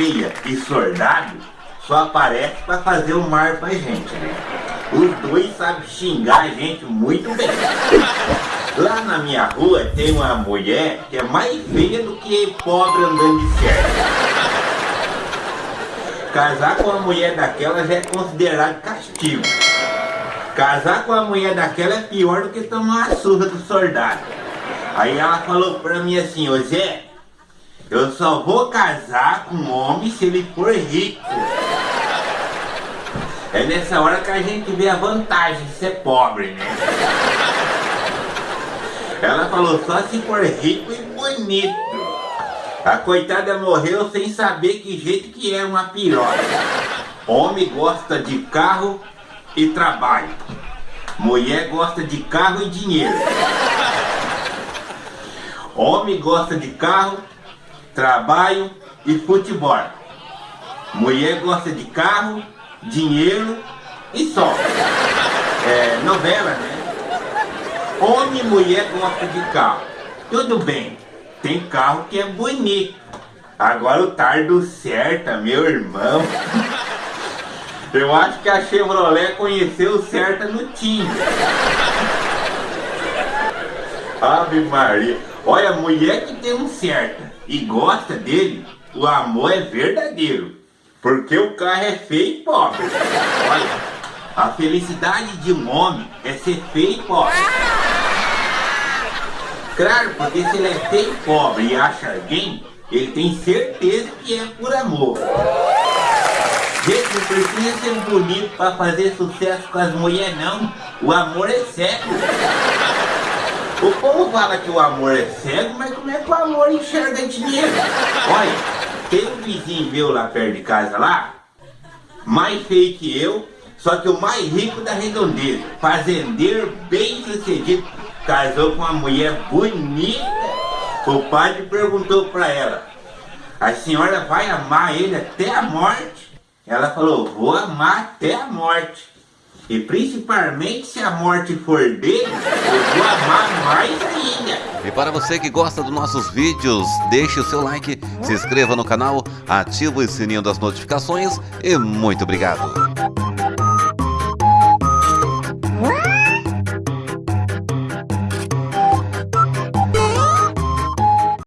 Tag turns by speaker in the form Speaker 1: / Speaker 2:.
Speaker 1: feia e soldado só aparece pra fazer o mar pra gente, né? Os dois sabem xingar a gente muito bem. Lá na minha rua tem uma mulher que é mais feia do que pobre andando de certo. Casar com uma mulher daquela já é considerado castigo. Casar com uma mulher daquela é pior do que tomar uma surra do soldado. Aí ela falou pra mim assim, ô Zé, eu só vou casar com um homem se ele for rico. É nessa hora que a gente vê a vantagem de ser pobre, né? Ela falou só se for rico e bonito. A coitada morreu sem saber que jeito que é uma piroca. Homem gosta de carro e trabalho. Mulher gosta de carro e dinheiro. Homem gosta de carro, trabalho e futebol. Mulher gosta de carro, dinheiro e só. É, novela, né? Homem e mulher gostam de carro. Tudo bem, tem carro que é bonito. Agora o tardo certa, meu irmão. Eu acho que a Chevrolet conheceu o certa no Tinder. Ave Maria. Olha, mulher que tem um certa e gosta dele, o amor é verdadeiro. Porque o carro é feio e pobre. Olha, a felicidade de um homem é ser feio e pobre. Claro, porque se ele é feio e pobre e acha alguém, ele tem certeza que é por amor. Gente, não precisa ser bonito para fazer sucesso com as mulheres não. O amor é cego. O povo fala que o amor é cego, mas como é que o amor enxerga dinheiro? Olha, tem um vizinho meu lá perto de casa lá, mais feio que eu, só que o mais rico da redondeza, fazendeiro bem sucedido, casou com uma mulher bonita. O padre perguntou para ela, a senhora vai amar ele até a morte? Ela falou, vou amar até a morte. E principalmente se a morte for dele, eu vou amar mais ainda.
Speaker 2: E para você que gosta dos nossos vídeos, deixe o seu like, se inscreva no canal, ative o sininho das notificações e muito obrigado.